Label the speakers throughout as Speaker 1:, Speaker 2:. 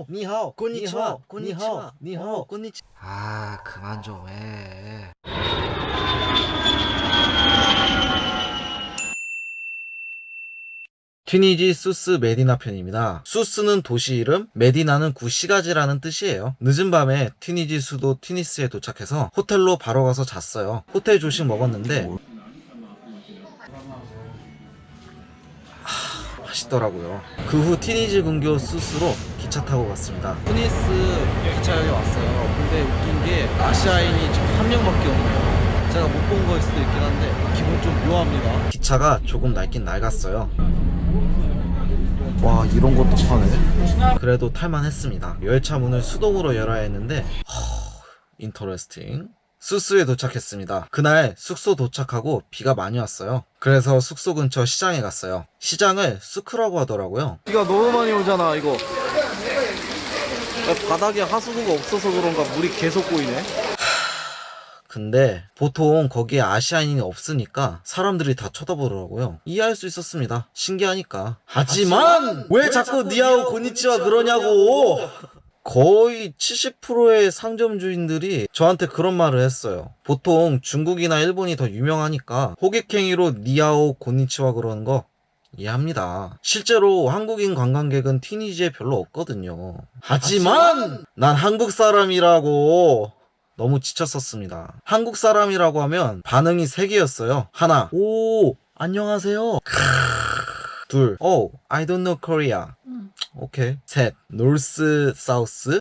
Speaker 1: 오, 니하오,
Speaker 2: 곤니치와,
Speaker 1: 니하오,
Speaker 2: 곤니치와,
Speaker 1: 니하오,
Speaker 2: 어, 곤니치.
Speaker 1: 아, 그만 좀 해. 튀니지 수스 메디나 편입니다. 수스는 도시 이름, 메디나는 구 시가지라는 뜻이에요. 늦은 밤에 튀니지 수도 튀니스에 도착해서 호텔로 바로 가서 잤어요. 호텔 조식 먹었는데 하, 맛있더라고요. 그후 튀니지 근교 수스로 기차 타고 갔습니다.
Speaker 2: 튀니스 기차역에 왔어요. 근데 웃긴 게 아시아인이 한 명밖에 없네요. 제가 못 본 거일 수도 있긴 한데 기분 좀 묘합니다.
Speaker 1: 기차가 조금 낡긴 낡았어요. 와 이런 것도 파네. 그래도 탈만 했습니다. 열차 문을 수동으로 열어야 했는데 허, interesting. 수스에 도착했습니다. 그날 숙소 도착하고 비가 많이 왔어요. 그래서 숙소 근처 시장에 갔어요. 시장을 수크라고 하더라고요.
Speaker 2: 비가 너무 많이 오잖아 이거. 바닥에 하수구가 없어서 그런가 물이 계속 고이네.
Speaker 1: 근데 보통 거기에 아시아인이 없으니까 사람들이 다 쳐다보더라고요. 이해할 수 있었습니다. 신기하니까. 하지만 왜 자꾸 니하오 고니치와 그러냐고. 거의 70%의 상점 주인들이 저한테 그런 말을 했어요. 보통 중국이나 일본이 더 유명하니까 호객행위로 니하오 고니치와 그러는 거 이해합니다. 실제로 한국인 관광객은 티니지에 별로 없거든요. 하지만 난 한국 사람이라고 너무 지쳤었습니다. 한국 사람이라고 하면 반응이 3개였어요. 하나, 오, 안녕하세요. 크으. 둘, 오, I don't know Korea. 오케이. 셋, 노스, 사우스.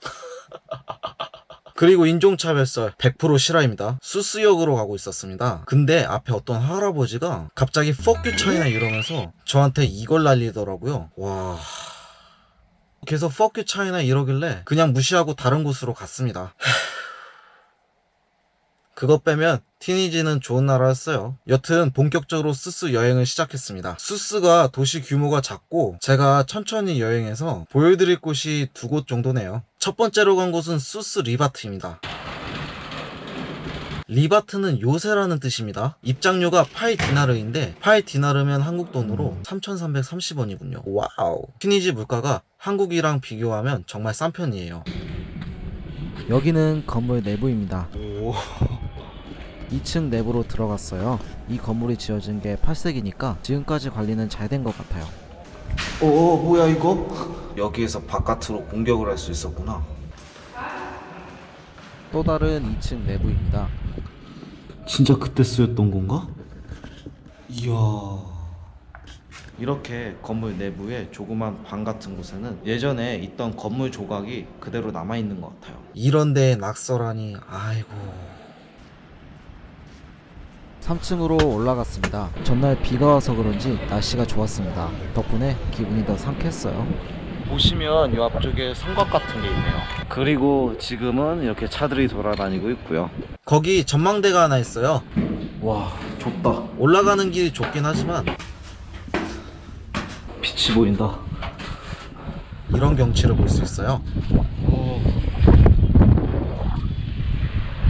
Speaker 1: 그리고 인종차별설 100% 실화입니다. 수스역으로 가고 있었습니다. 근데 앞에 어떤 할아버지가 갑자기 you China 이러면서 저한테 이걸 날리더라고요. 와. 계속 you China 이러길래 그냥 무시하고 다른 곳으로 갔습니다. 그것 빼면 튀니지는 좋은 나라였어요. 여튼 본격적으로 수스 여행을 시작했습니다. 수스가 도시 규모가 작고 제가 천천히 여행해서 보여드릴 곳이 두 곳 정도네요. 첫 번째로 간 곳은 수스 리바트입니다. 리바트는 요새라는 뜻입니다. 입장료가 팔 디나르인데 팔 디나르면 한국 돈으로 3,330원이군요. Wow. 튀니지 물가가 한국이랑 비교하면 정말 싼 편이에요.
Speaker 3: 여기는 건물 내부입니다. 2층 내부로 들어갔어요. 이 건물이 지어진 게 8세기니까 지금까지 관리는 잘 된 것 같아요.
Speaker 1: 어, 뭐야 이거? 여기에서 바깥으로 공격을 할 수 있었구나.
Speaker 3: 또 다른 2층 내부입니다.
Speaker 1: 진짜 그때 쓰였던 건가? 이야.
Speaker 2: 이렇게 건물 내부에 조그만 방 같은 곳에는 예전에 있던 건물 조각이 그대로 남아 있는 것 같아요.
Speaker 1: 이런 데에 낙서라니 아이고.
Speaker 3: 3층으로 올라갔습니다. 전날 비가 와서 그런지 날씨가 좋았습니다. 덕분에 기분이 더 상쾌했어요.
Speaker 2: 보시면 이 앞쪽에 성곽 같은 게 있네요. 그리고 지금은 이렇게 차들이 돌아다니고 있고요.
Speaker 1: 거기 전망대가 하나 있어요.
Speaker 2: 와, 좁다.
Speaker 1: 올라가는 길이 좁긴 하지만
Speaker 2: 빛이 보인다.
Speaker 1: 이런 경치를 볼 수 있어요.
Speaker 2: 오.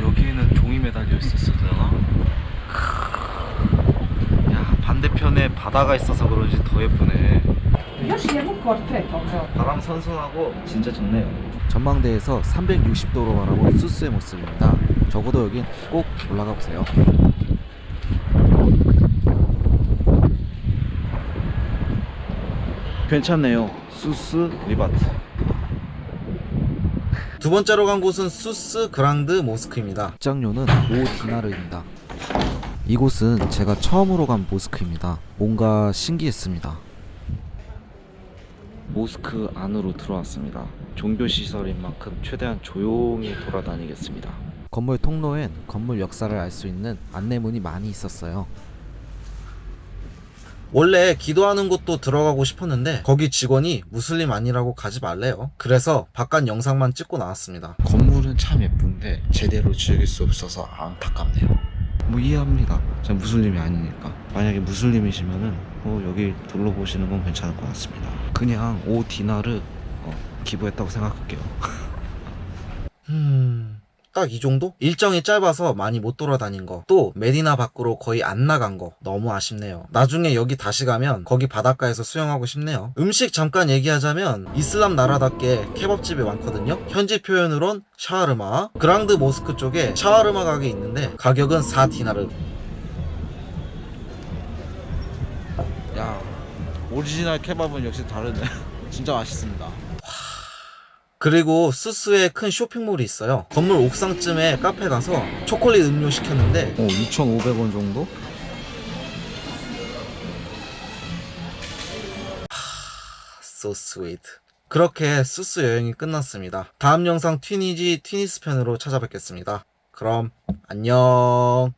Speaker 2: 여기에는 종이 매달려 있었었잖아. 야 반대편에 바다가 있어서 그런지 더 예쁘네. 바람 선선하고 진짜 좋네요.
Speaker 3: 전망대에서 360도로 바라본 수스의 모습입니다. 적어도 여긴 꼭 올라가 보세요.
Speaker 2: 괜찮네요. 수스 리바트.
Speaker 1: 두 번째로 간 곳은 수스 그랑드 모스크입니다.
Speaker 3: 입장료는 5디나르입니다. 이곳은 제가 처음으로 간 모스크입니다. 뭔가 신기했습니다.
Speaker 2: 모스크 안으로 들어왔습니다. 종교 시설인 만큼 최대한 조용히 돌아다니겠습니다.
Speaker 3: 건물 통로엔 건물 역사를 알 수 있는 안내문이 많이 있었어요.
Speaker 1: 원래 기도하는 곳도 들어가고 싶었는데 거기 직원이 무슬림 아니라고 가지 말래요. 그래서 바깥 영상만 찍고 나왔습니다.
Speaker 2: 건물은 참 예쁜데 제대로 즐길 수 없어서 안타깝네요. 뭐 이해합니다. 제가 무슬림이 아니니까. 만약에 무슬림이시면은 어, 여기 둘러보시는 건 괜찮을 것 같습니다. 그냥 5 디나르 어, 기부했다고 생각할게요.
Speaker 1: 음, 딱 이 정도? 일정이 짧아서 많이 못 돌아다닌 거. 또 메디나 밖으로 거의 안 나간 거. 너무 아쉽네요. 나중에 여기 다시 가면 거기 바닷가에서 수영하고 싶네요. 음식 잠깐 얘기하자면 이슬람 나라답게 케밥집이 많거든요. 현지 표현으론 샤르마. 그랑드 모스크 쪽에 샤르마 가게 있는데 가격은 4디나르.
Speaker 2: 야 오리지널 케밥은 역시 다르네 진짜 맛있습니다
Speaker 1: 그리고 수스에 큰 쇼핑몰이 있어요. 건물 옥상쯤에 카페 가서 초콜릿 음료 시켰는데
Speaker 2: 어 2,500원 정도?
Speaker 1: so sweet. 그렇게 수스 여행이 끝났습니다. 다음 영상 튀니지 튀니스 편으로 찾아뵙겠습니다. 그럼 안녕.